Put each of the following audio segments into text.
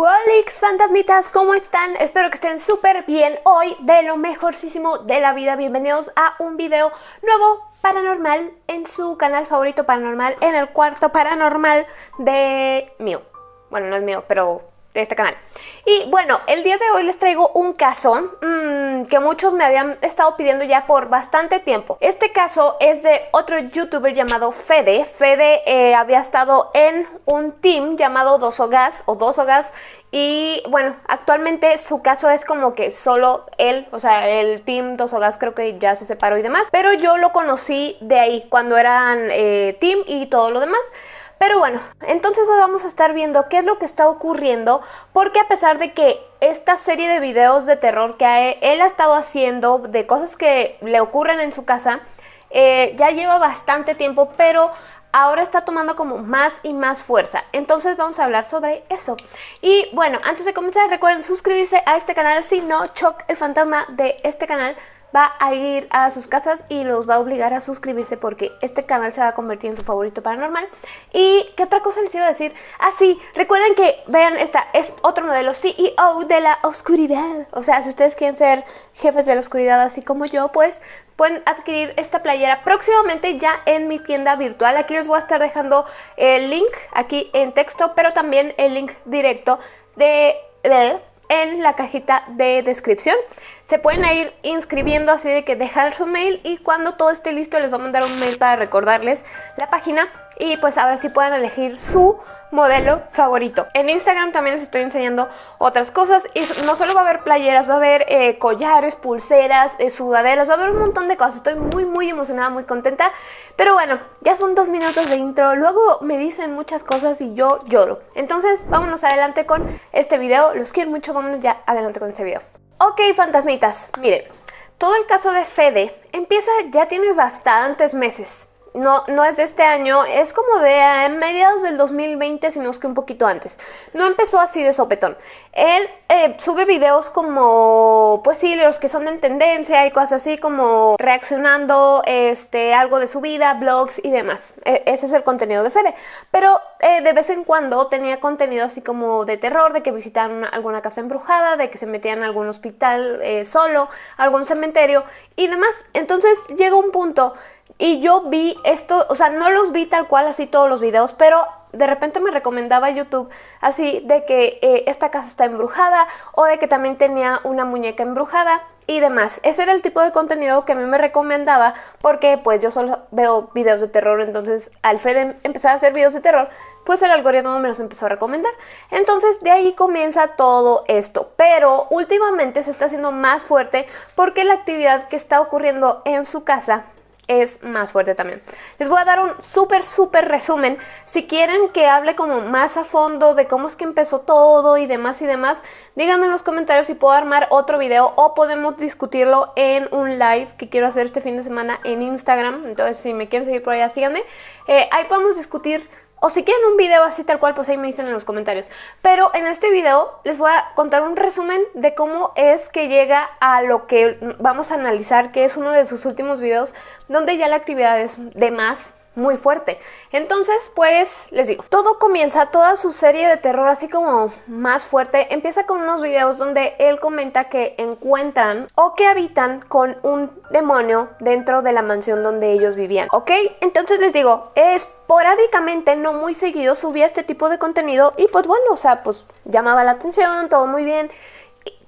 Wolix fantasmitas, ¿cómo están? Espero que estén súper bien hoy de lo mejorcísimo de la vida. Bienvenidos a un video nuevo paranormal en su canal favorito paranormal, en el cuarto paranormal de mío. Bueno, no es mío, pero de este canal. Y bueno, el día de hoy les traigo un caso mmm, que muchos me habían estado pidiendo ya por bastante tiempo. Este caso es de otro youtuber llamado Fede. Fede eh, había estado en un team llamado Dosogas o Dosogas y bueno, actualmente su caso es como que solo él, o sea, el team Dosogas creo que ya se separó y demás. Pero yo lo conocí de ahí, cuando eran eh, team y todo lo demás. Pero bueno, entonces hoy vamos a estar viendo qué es lo que está ocurriendo, porque a pesar de que esta serie de videos de terror que él ha estado haciendo, de cosas que le ocurren en su casa, eh, ya lleva bastante tiempo, pero ahora está tomando como más y más fuerza. Entonces vamos a hablar sobre eso. Y bueno, antes de comenzar recuerden suscribirse a este canal, si no, Choc, el fantasma de este canal, va a ir a sus casas y los va a obligar a suscribirse porque este canal se va a convertir en su favorito paranormal. ¿Y qué otra cosa les iba a decir? Ah, sí, recuerden que, vean, esta es otro modelo CEO de la oscuridad. O sea, si ustedes quieren ser jefes de la oscuridad así como yo, pues pueden adquirir esta playera próximamente ya en mi tienda virtual. Aquí les voy a estar dejando el link aquí en texto, pero también el link directo de, de en la cajita de descripción. Se pueden ir inscribiendo así de que dejar su mail y cuando todo esté listo les va a mandar un mail para recordarles la página y pues ahora sí puedan elegir su modelo favorito. En Instagram también les estoy enseñando otras cosas y no solo va a haber playeras, va a haber eh, collares, pulseras, eh, sudaderas, va a haber un montón de cosas. Estoy muy muy emocionada, muy contenta. Pero bueno, ya son dos minutos de intro, luego me dicen muchas cosas y yo lloro. Entonces vámonos adelante con este video, los quiero mucho, vámonos ya adelante con este video. Ok, fantasmitas, miren, todo el caso de Fede empieza, ya tiene bastantes meses no, no es de este año, es como de eh, mediados del 2020, sino que un poquito antes. No empezó así de sopetón. Él eh, sube videos como, pues sí, los que son en tendencia y cosas así como reaccionando este, algo de su vida, blogs y demás. E, ese es el contenido de Fede. Pero eh, de vez en cuando tenía contenido así como de terror, de que visitan alguna casa embrujada, de que se metían a algún hospital solo, algún cementerio y demás. Entonces llega un punto y yo vi esto, o sea, no los vi tal cual así todos los videos, pero de repente me recomendaba YouTube así de que eh, esta casa está embrujada o de que también tenía una muñeca embrujada y demás. Ese era el tipo de contenido que a mí me recomendaba porque pues yo solo veo videos de terror, entonces al Fede empezar a hacer videos de terror, pues el algoritmo me los empezó a recomendar. Entonces de ahí comienza todo esto, pero últimamente se está haciendo más fuerte porque la actividad que está ocurriendo en su casa es más fuerte también. Les voy a dar un súper, súper resumen. Si quieren que hable como más a fondo de cómo es que empezó todo y demás y demás, díganme en los comentarios si puedo armar otro video o podemos discutirlo en un live que quiero hacer este fin de semana en Instagram. Entonces, si me quieren seguir por allá, síganme. Eh, ahí podemos discutir o si quieren un video así tal cual, pues ahí me dicen en los comentarios. Pero en este video les voy a contar un resumen de cómo es que llega a lo que vamos a analizar, que es uno de sus últimos videos, donde ya la actividad es de más muy fuerte. Entonces, pues, les digo, todo comienza, toda su serie de terror así como más fuerte, empieza con unos videos donde él comenta que encuentran o que habitan con un demonio dentro de la mansión donde ellos vivían, ¿ok? Entonces les digo, esporádicamente, no muy seguido, subía este tipo de contenido y pues bueno, o sea, pues llamaba la atención, todo muy bien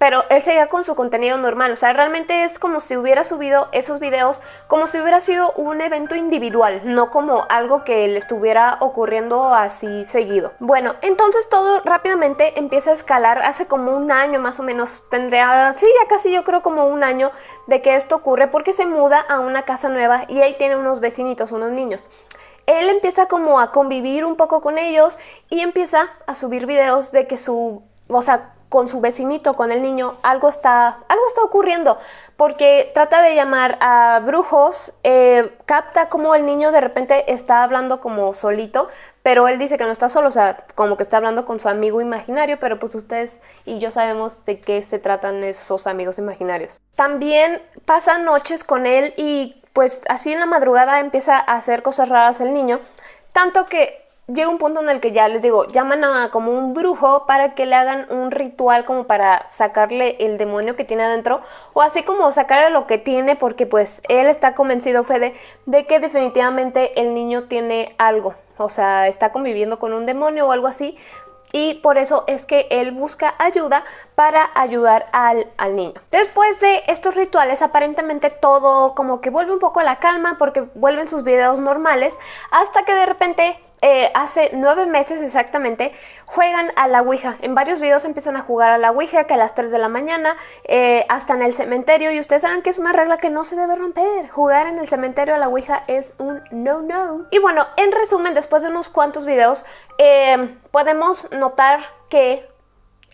pero él seguía con su contenido normal, o sea, realmente es como si hubiera subido esos videos como si hubiera sido un evento individual, no como algo que le estuviera ocurriendo así seguido. Bueno, entonces todo rápidamente empieza a escalar, hace como un año más o menos, tendría, sí, ya casi yo creo como un año de que esto ocurre porque se muda a una casa nueva y ahí tiene unos vecinitos, unos niños él empieza como a convivir un poco con ellos y empieza a subir videos de que su, o sea, con su vecinito, con el niño, algo está, algo está ocurriendo, porque trata de llamar a brujos, eh, capta como el niño de repente está hablando como solito, pero él dice que no está solo, o sea, como que está hablando con su amigo imaginario, pero pues ustedes y yo sabemos de qué se tratan esos amigos imaginarios. También pasa noches con él y pues así en la madrugada empieza a hacer cosas raras el niño, tanto que llega un punto en el que ya les digo, llaman a como un brujo para que le hagan un ritual como para sacarle el demonio que tiene adentro o así como sacarle lo que tiene porque pues él está convencido Fede de que definitivamente el niño tiene algo, o sea, está conviviendo con un demonio o algo así y por eso es que él busca ayuda para ayudar al, al, niño. Después de estos rituales aparentemente todo como que vuelve un poco a la calma porque vuelven sus videos normales hasta que de repente eh, hace nueve meses exactamente, juegan a la Ouija. En varios videos empiezan a jugar a la Ouija, que a las 3 de la mañana, eh, hasta en el cementerio. Y ustedes saben que es una regla que no se debe romper. Jugar en el cementerio a la Ouija es un no-no. Y bueno, en resumen, después de unos cuantos videos, eh, podemos notar que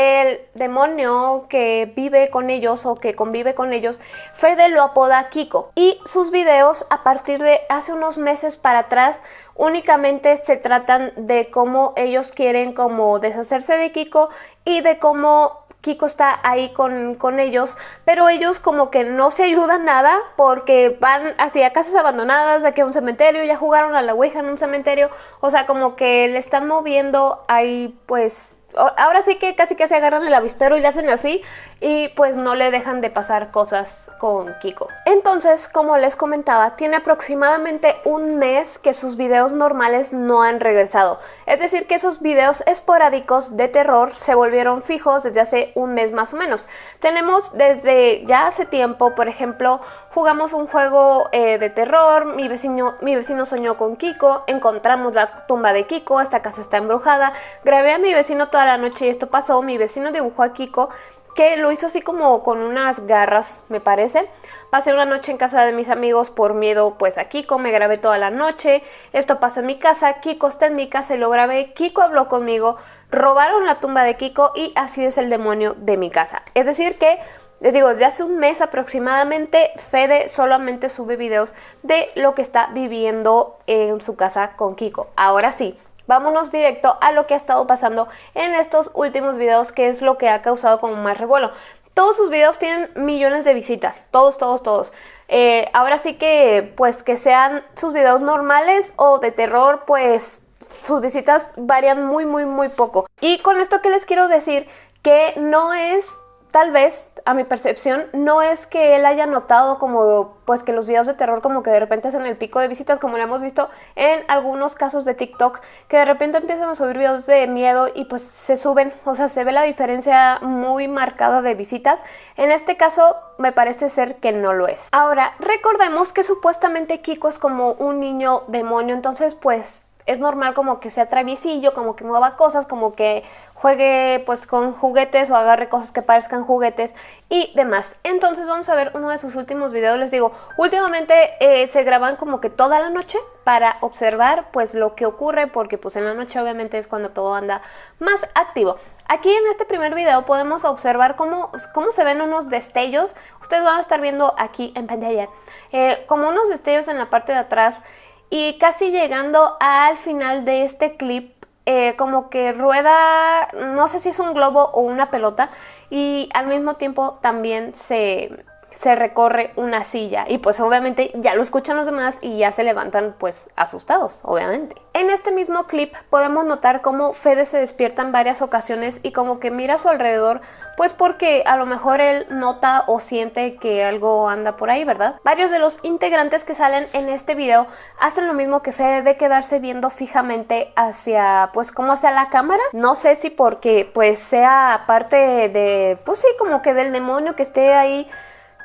el demonio que vive con ellos o que convive con ellos, Fede lo apoda Kiko. Y sus videos a partir de hace unos meses para atrás únicamente se tratan de cómo ellos quieren como deshacerse de Kiko y de cómo Kiko está ahí con, con, ellos, pero ellos como que no se ayudan nada porque van hacia casas abandonadas, de aquí a un cementerio, ya jugaron a la Ouija en un cementerio, o sea, como que le están moviendo ahí pues ahora sí que casi que se agarran el avispero y le hacen así y pues no le dejan de pasar cosas con Kiko. Entonces, como les comentaba, tiene aproximadamente un mes que sus videos normales no han regresado. Es decir, que esos videos esporádicos de terror se volvieron fijos desde hace un mes más o menos. Tenemos desde ya hace tiempo, por ejemplo, jugamos un juego eh, de terror, mi vecino, mi vecino soñó con Kiko, encontramos la tumba de Kiko, esta casa está embrujada, grabé a mi vecino toda la noche y esto pasó, mi vecino dibujó a Kiko que lo hizo así como con unas garras, me parece. Pasé una noche en casa de mis amigos por miedo pues a Kiko, me grabé toda la noche, esto pasa en mi casa, Kiko está en mi casa y lo grabé, Kiko habló conmigo, robaron la tumba de Kiko y así es el demonio de mi casa. Es decir que, les digo, desde hace un mes aproximadamente, Fede solamente sube videos de lo que está viviendo en su casa con Kiko. Ahora sí, vámonos directo a lo que ha estado pasando en estos últimos videos, que es lo que ha causado como más revuelo. Todos sus videos tienen millones de visitas, todos, todos, todos. Eh, ahora sí que, pues, que sean sus videos normales o de terror, pues, sus visitas varían muy, muy, muy poco. Y con esto que les quiero decir, que no es tal vez, a mi percepción, no es que él haya notado como, pues que los videos de terror como que de repente hacen el pico de visitas, como lo hemos visto en algunos casos de TikTok, que de repente empiezan a subir videos de miedo y pues se suben, o sea, se ve la diferencia muy marcada de visitas. En este caso, me parece ser que no lo es. Ahora, recordemos que supuestamente Kiko es como un niño demonio, entonces pues es normal como que sea traviesillo, como que mueva cosas, como que juegue pues con juguetes o agarre cosas que parezcan juguetes y demás. Entonces vamos a ver uno de sus últimos videos. Les digo, últimamente eh, se graban como que toda la noche para observar pues lo que ocurre porque pues en la noche obviamente es cuando todo anda más activo. Aquí en este primer video podemos observar cómo, cómo se ven unos destellos. Ustedes van a estar viendo aquí en pantalla eh, como unos destellos en la parte de atrás y casi llegando al final de este clip, eh, como que rueda, no sé si es un globo o una pelota, y al mismo tiempo también se, se recorre una silla y pues obviamente ya lo escuchan los demás y ya se levantan pues asustados, obviamente. En este mismo clip podemos notar cómo Fede se despierta en varias ocasiones y como que mira a su alrededor pues porque a lo mejor él nota o siente que algo anda por ahí, ¿verdad? Varios de los integrantes que salen en este video hacen lo mismo que Fede de quedarse viendo fijamente hacia pues como hacia la cámara. No sé si porque pues sea parte de pues sí como que del demonio que esté ahí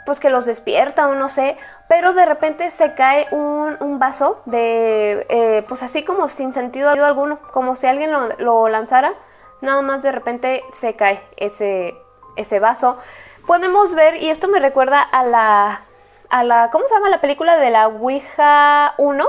pues que los despierta o no sé, pero de repente se cae un, vaso de, eh, pues así como sin sentido alguno, como si alguien lo, lanzara, nada más de repente se cae ese, ese vaso. Podemos ver, y esto me recuerda a la, a la, ¿cómo se llama la película de la Ouija 1?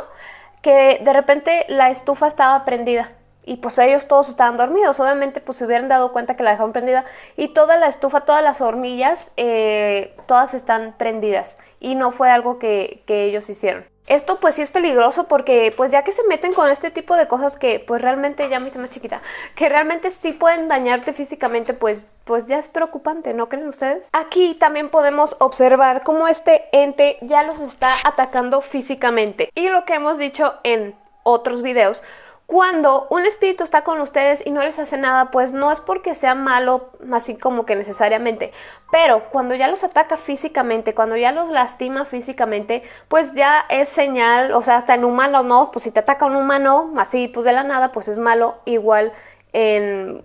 Que de repente la estufa estaba prendida y pues ellos todos estaban dormidos. Obviamente pues se hubieran dado cuenta que la dejaron prendida y toda la estufa, todas las hornillas, eh, todas están prendidas y no fue algo que, ellos hicieron. Esto pues sí es peligroso porque pues ya que se meten con este tipo de cosas que pues realmente ya me hice más chiquita, que realmente sí pueden dañarte físicamente pues, pues ya es preocupante, ¿no creen ustedes? Aquí también podemos observar cómo este ente ya los está atacando físicamente y lo que hemos dicho en otros videos cuando un espíritu está con ustedes y no les hace nada, pues no es porque sea malo, así como que necesariamente, pero cuando ya los ataca físicamente, cuando ya los lastima físicamente, pues ya es señal, o sea, hasta en humano no, pues si te ataca un humano, así pues de la nada, pues es malo, igual en,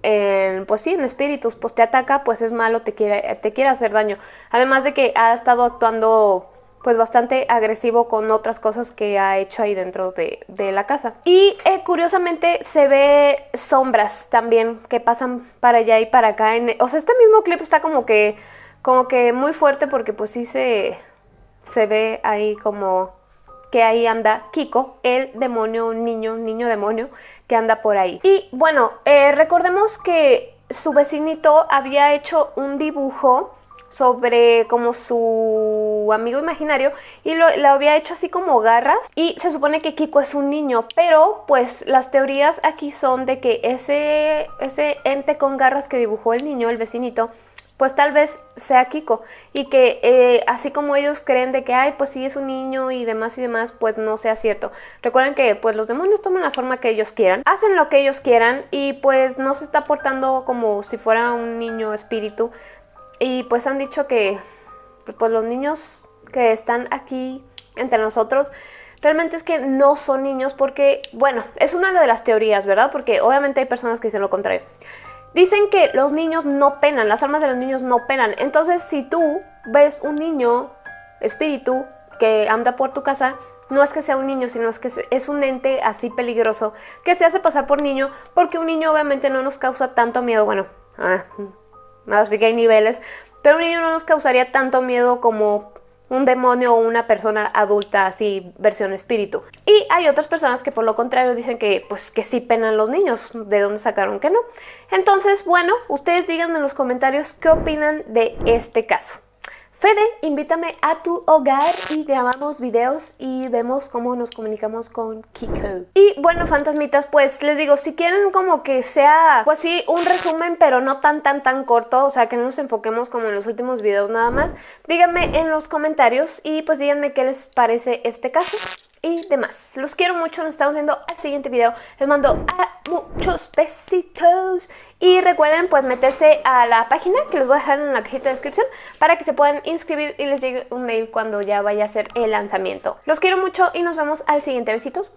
pues sí, en espíritus, pues te ataca, pues es malo, te quiere, te quiere hacer daño. Además de que ha estado actuando pues bastante agresivo con otras cosas que ha hecho ahí dentro de, la casa. Y eh, curiosamente se ve sombras también que pasan para allá y para acá. En, o sea, este mismo clip está como que, como que muy fuerte porque pues sí se, se ve ahí como que ahí anda Kiko, el demonio niño, niño demonio que anda por ahí. Y bueno, eh, recordemos que su vecinito había hecho un dibujo sobre como su amigo imaginario y lo, había hecho así como garras. Y se supone que Kiko es un niño pero pues las teorías aquí son de que ese, ese ente con garras que dibujó el niño, el vecinito, pues tal vez sea Kiko. Y que eh, así como ellos creen de que ay pues sí es un niño y demás y demás pues no sea cierto. Recuerden que pues los demonios toman la forma que ellos quieran hacen lo que ellos quieran y pues no se está portando como si fuera un niño espíritu y pues han dicho que pues los niños que están aquí entre nosotros realmente es que no son niños porque, bueno, es una de las teorías, ¿verdad? Porque obviamente hay personas que dicen lo contrario. Dicen que los niños no penan, las almas de los niños no penan. Entonces, si tú ves un niño espíritu que anda por tu casa, no es que sea un niño, sino es que es un ente así peligroso que se hace pasar por niño porque un niño obviamente no nos causa tanto miedo. Bueno, ah, así que hay niveles, pero un niño no nos causaría tanto miedo como un demonio o una persona adulta así versión espíritu. Y hay otras personas que por lo contrario dicen que pues que sí penan los niños, de dónde sacaron que no. Entonces, bueno, ustedes díganme en los comentarios qué opinan de este caso. Fede, invítame a tu hogar y grabamos videos y vemos cómo nos comunicamos con Kiko. Y bueno, fantasmitas, pues les digo, si quieren como que sea, pues sí, un resumen, pero no tan, tan, tan corto, o sea, que no nos enfoquemos como en los últimos videos nada más, díganme en los comentarios y pues díganme qué les parece este caso y demás. Los quiero mucho, nos estamos viendo al siguiente video. Les mando a muchos besitos. Y recuerden pues meterse a la página que les voy a dejar en la cajita de descripción para que se puedan inscribir y les llegue un mail cuando ya vaya a ser el lanzamiento. Los quiero mucho y nos vemos al siguiente. Besitos.